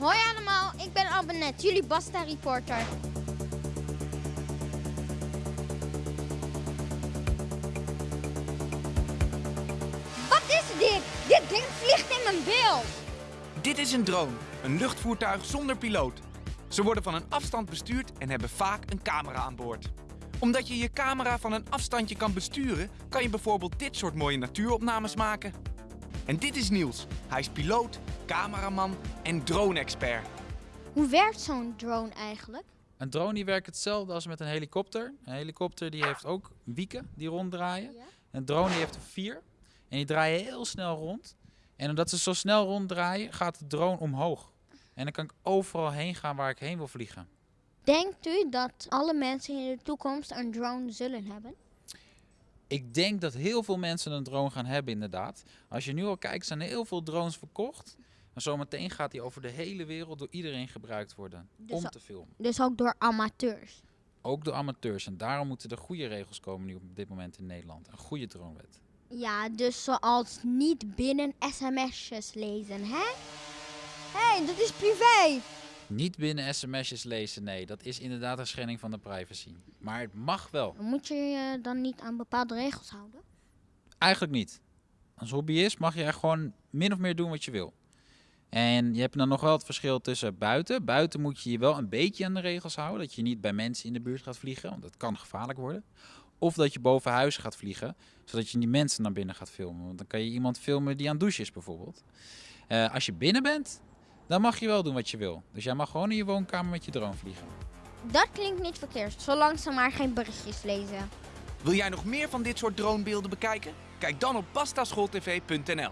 Hoi allemaal, ik ben Albanet, jullie Basta reporter. Wat is dit? Dit ding vliegt in mijn beeld. Dit is een drone, een luchtvoertuig zonder piloot. Ze worden van een afstand bestuurd en hebben vaak een camera aan boord. Omdat je je camera van een afstandje kan besturen, kan je bijvoorbeeld dit soort mooie natuuropnames maken. En dit is Niels. Hij is piloot, cameraman en drone-expert. Hoe werkt zo'n drone eigenlijk? Een drone die werkt hetzelfde als met een helikopter. Een helikopter die heeft ook wieken die ronddraaien. Een drone die heeft er vier. En die draaien heel snel rond. En omdat ze zo snel ronddraaien, gaat de drone omhoog. En dan kan ik overal heen gaan waar ik heen wil vliegen. Denkt u dat alle mensen in de toekomst een drone zullen hebben? Ik denk dat heel veel mensen een drone gaan hebben, inderdaad. Als je nu al kijkt, zijn er heel veel drones verkocht. En zometeen gaat die over de hele wereld door iedereen gebruikt worden Dus om te filmen. Dus ook door amateurs. Ook door amateurs. En daarom moeten er goede regels komen nu op dit moment in Nederland. Een goede dronewet. Ja, dus zoals niet binnen sms'jes lezen, hè? Hé, hey, dat is privé. Niet binnen sms'jes lezen, nee. Dat is inderdaad een schending van de privacy. Maar het mag wel. Moet je je dan niet aan bepaalde regels houden? Eigenlijk niet. Als hobbyist mag je gewoon min of meer doen wat je wil. En je hebt dan nog wel het verschil tussen buiten. Buiten moet je je wel een beetje aan de regels houden. Dat je niet bij mensen in de buurt gaat vliegen, want dat kan gevaarlijk worden. Of dat je boven huis gaat vliegen, zodat je die mensen naar binnen gaat filmen. Want dan kan je iemand filmen die aan het douchen is bijvoorbeeld. Eh, als je binnen bent, dan mag je wel doen wat je wil. Dus jij mag gewoon in je woonkamer met je drone vliegen. Dat klinkt niet verkeerd, zolang ze maar geen berichtjes lezen. Wil jij nog meer van dit soort dronebeelden bekijken? Kijk dan op pastaschooltv.nl.